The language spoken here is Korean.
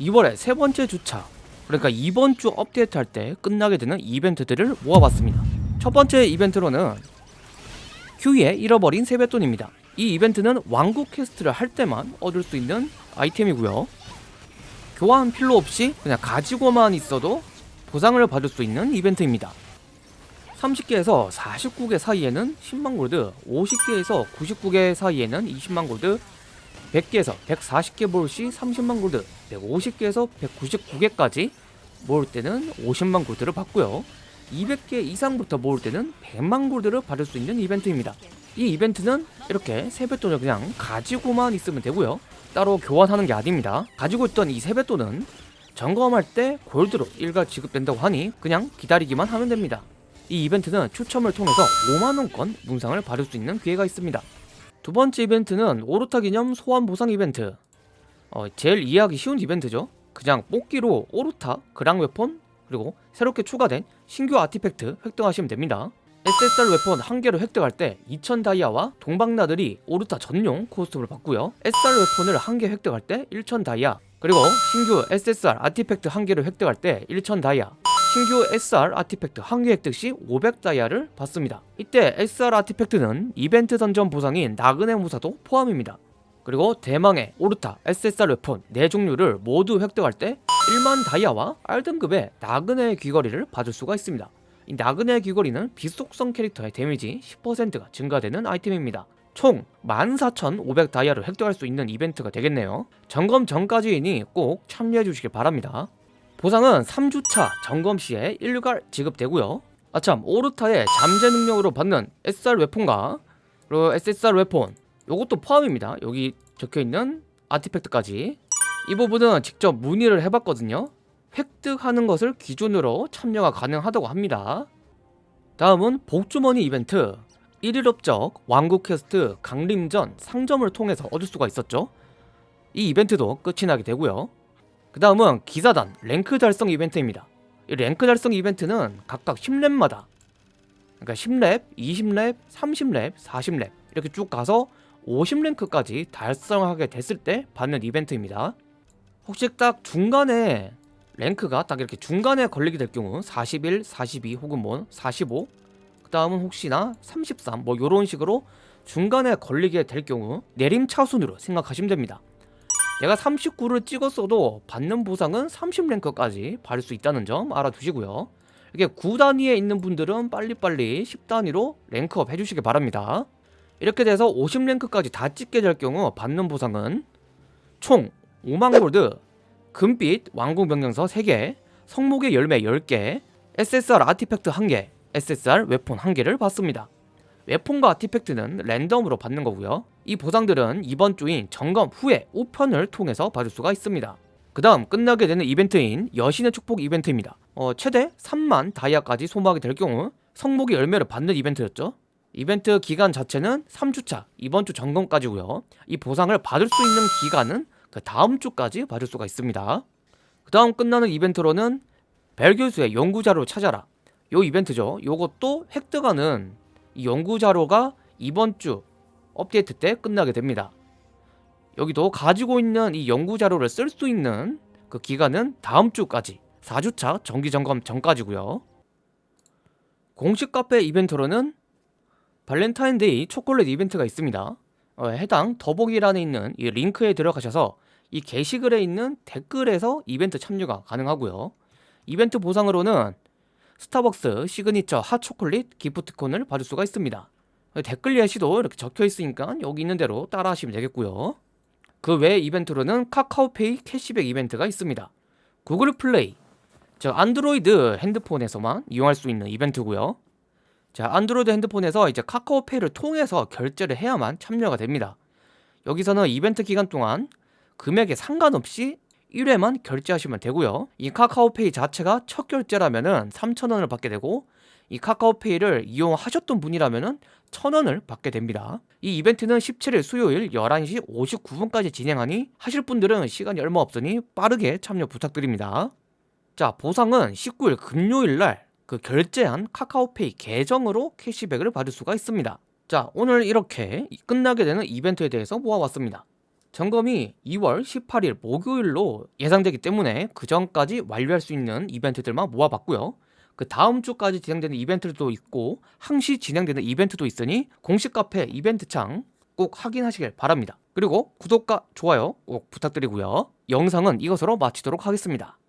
2월의 세 번째 주차 그러니까 이번 주 업데이트 할 때 끝나게 되는 이벤트들을 모아봤습니다. 첫 번째 이벤트로는 큐의 잃어버린 세뱃돈입니다. 이 이벤트는 왕국 quest를 할 때만 얻을 수 있는 아이템이고요. 교환 필요 없이 그냥 가지고만 있어도 보상을 받을 수 있는 이벤트입니다. 30개에서 49개 사이에는 10만 골드 50개에서 99개 사이에는 20만 골드 100개에서 140개 모을 시 30만 골드 150개에서 199개까지 모을 때는 50만 골드를 받고요. 200개 이상부터 모을 때는 100만 골드를 받을 수 있는 이벤트입니다. 이 이벤트는 이렇게 세뱃돈을 그냥 가지고만 있으면 되고요. 따로 교환하는 게 아닙니다. 가지고 있던 이 세뱃돈은 점검할 때 골드로 일괄 지급된다고 하니 그냥 기다리기만 하면 됩니다. 이 이벤트는 추첨을 통해서 5만원권 문상을 받을 수 있는 기회가 있습니다 두 번째 이벤트는 오르타 기념 소환 보상 이벤트. 어, 제일 이해하기 쉬운 이벤트죠. 그냥 뽑기로 오르타, 그랑 weapon 그리고 새롭게 추가된 신규 artifact 획득하시면 됩니다. SSR weapon 한 개를 획득할 때 2000 다이아와 동방나들이 오르타 전용 costume을 받고요. SR 웨폰을 한 개 획득할 때 1000 다이아 그리고 신규 SSR artifact 한 개를 획득할 때 1000 다이아 신규 SR artifact 한 개 획득 시 500다이아를 받습니다. 이때 SR 아티팩트는 이벤트 던전 보상인 나그네 무사도 포함입니다. 그리고 대망의 오르타 SSR weapon 4종류를 모두 획득할 때 1만 다이아와 R등급의 나그네 귀걸이를 받을 수가 있습니다. 이 나그네 귀걸이는 비속성 캐릭터의 damage 10%가 증가되는 아이템입니다. 총 14,500 다이아를 획득할 수 있는 이벤트가 되겠네요. 점검 전까지이니 꼭 참여해 주시길 바랍니다. 보상은 3주차 점검 시에 일괄 지급되고요. 아참 오르타의 잠재 능력으로 받는 SR 웨폰과 그리고 SSR weapon 요것도 포함입니다. 여기 적혀있는 artifact까지. 이 부분은 직접 문의를 해봤거든요. 획득하는 것을 기준으로 참여가 가능하다고 합니다. 다음은 복주머니 이벤트. 1일 업적 왕국 퀘스트 강림전 상점을 통해서 얻을 수가 있었죠. 이 이벤트도 끝이 나게 되고요 그 다음은 기사단 랭크 달성 이벤트입니다. 이 랭크 달성 이벤트는 각각 10렙마다. 그러니까 10렙, 20렙, 30렙, 40렙 이렇게 쭉 가서 50랭크까지 달성하게 됐을 때 받는 이벤트입니다. 혹시 딱 중간에 랭크가 딱 이렇게 중간에 걸리게 될 경우 41, 42 혹은 뭐 45, 그 다음은 혹시나 33 뭐 이런 식으로 중간에 걸리게 될 경우 내림 차순으로 생각하시면 됩니다 내가 39를 찍었어도 받는 보상은 30랭크까지 받을 수 있다는 점 알아두시고요. 이게 9단위에 있는 분들은 빨리빨리 10단위로 랭크업 해주시기 바랍니다. 이렇게 돼서 50랭크까지 다 찍게 될 경우 받는 보상은 총 5만 골드 금빛 왕궁 명령서 3개 성목의 열매 10개 SSR 아티팩트 1개 SSR 웨폰 1개를 받습니다. 웨폰과 아티팩트는 랜덤으로 받는 거고요 이 보상들은 이번 주인 점검 후에 우편을 통해서 받을 수가 있습니다. 그 다음 끝나게 되는 이벤트인 여신의 축복 이벤트입니다. 어, 최대 3만 다이아까지 소모하게 될 경우 성목의 열매를 받는 이벤트였죠. 이벤트 기간 자체는 3주차 이번 주 점검까지고요. 이 보상을 받을 수 있는 기간은 그 다음 주까지 받을 수가 있습니다. 그 다음 끝나는 이벤트로는 벨 교수의 연구자료를 찾아라. 요 이벤트죠. 요것도 획득하는 이 연구자료가 이번 주 업데이트 때 끝나게 됩니다. 여기도 가지고 있는 이 연구자료를 쓸 수 있는 그 기간은 다음 주까지 4주차 정기점검 전까지고요. 공식 카페 이벤트로는 발렌타인데이 초콜릿 이벤트가 있습니다. 어, 해당 더보기란에 있는 이 링크에 들어가셔서 이 게시글에 있는 댓글에서 이벤트 참여가 가능하고요. 이벤트 보상으로는 스타벅스 시그니처 핫초콜릿 기프트콘을 받을 수가 있습니다 댓글 예시도 이렇게 적혀 있으니까 여기 있는 대로 따라 하시면 되겠고요. 그 외 이벤트로는 카카오페이 캐시백 이벤트가 있습니다. 구글 플레이. 저 안드로이드 핸드폰에서만 이용할 수 있는 이벤트고요. 자 안드로이드 핸드폰에서 이제 카카오페이를 통해서 결제를 해야만 참여가 됩니다. 여기서는 이벤트 기간 동안 금액에 상관없이 1회만 결제하시면 되고요. 이 카카오페이 자체가 첫 결제라면은 3,000원을 받게 되고 이 카카오페이를 이용하셨던 분이라면 1000원을 받게 됩니다. 이 이벤트는 17일 수요일 11시 59분까지 진행하니 하실 분들은 시간이 얼마 없으니 빠르게 참여 부탁드립니다. 자 보상은 19일 금요일날 그 결제한 카카오페이 계정으로 캐시백을 받을 수가 있습니다. 자 오늘 이렇게 끝나게 되는 이벤트에 대해서 모아봤습니다. 점검이 2월 18일 목요일로 예상되기 때문에 그 전까지 완료할 수 있는 이벤트들만 모아봤고요. 그 다음 주까지 진행되는 이벤트도 있고 항시 진행되는 이벤트도 있으니 공식 카페 이벤트 창 꼭 확인하시길 바랍니다. 그리고 구독과 좋아요 꼭 부탁드리고요. 영상은 이것으로 마치도록 하겠습니다.